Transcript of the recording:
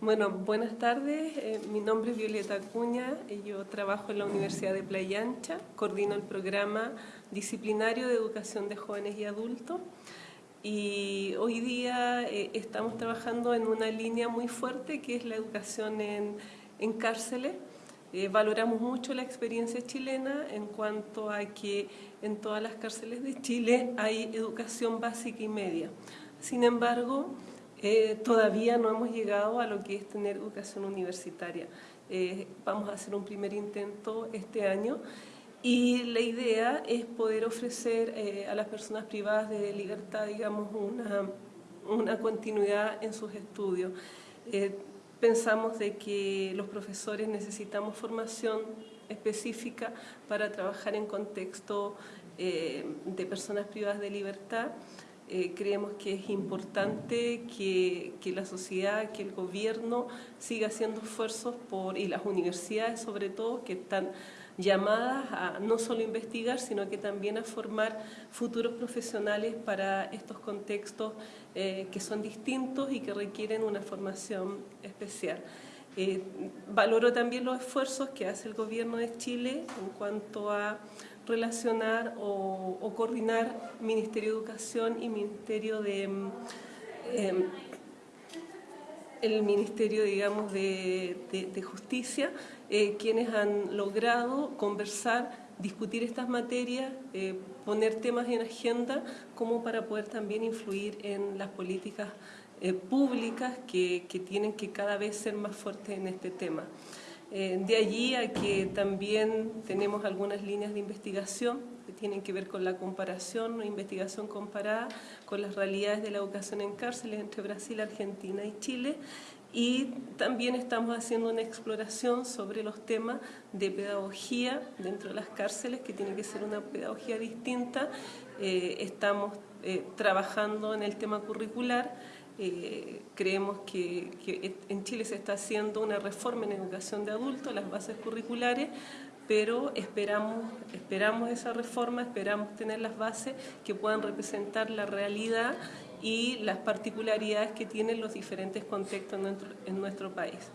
Bueno, buenas tardes. Eh, mi nombre es Violeta Acuña. y yo trabajo en la Universidad de Playa Ancha. Coordino el programa disciplinario de educación de jóvenes y adultos. Y hoy día eh, estamos trabajando en una línea muy fuerte que es la educación en, en cárceles. Eh, valoramos mucho la experiencia chilena en cuanto a que en todas las cárceles de Chile hay educación básica y media. Sin embargo, eh, todavía no hemos llegado a lo que es tener educación universitaria. Eh, vamos a hacer un primer intento este año y la idea es poder ofrecer eh, a las personas privadas de libertad, digamos, una, una continuidad en sus estudios. pensamos de que los profesores necesitamos formación específica para trabajar en contexto de personas privadas de libertad, eh, creemos que es importante que, que, la sociedad, que el gobierno siga haciendo esfuerzos por, y las universidades sobre todo, que están llamadas a no solo investigar, sino que también a formar futuros profesionales para estos contextos eh, que son distintos y que requieren una formación especial. Eh, valoro también los esfuerzos que hace el gobierno de Chile en cuanto a relacionar o, coordinar Ministerio de Educación y Ministerio de... Em, el Ministerio, digamos, de, Justicia, eh, quienes han logrado conversar, discutir estas materias, eh, poner temas en agenda como para poder también influir en las políticas eh, públicas que, que tienen que cada vez ser más fuertes en este tema. Eh, de allí a que también tenemos algunas líneas de investigación que tienen que ver con la comparación investigación comparada con las realidades de la educación en cárceles entre Brasil, Argentina y Chile y también estamos haciendo una exploración sobre los temas de pedagogía dentro de las cárceles, que tiene que ser una pedagogía distinta. Eh, estamos eh, trabajando en el tema curricular, eh, creemos que, en Chile se está haciendo una reforma en educación de adultos, las bases curriculares, pero esperamos, esperamos esa reforma, esperamos tener las bases que puedan representar la realidad y las particularidades que tienen los diferentes contextos en nuestro país.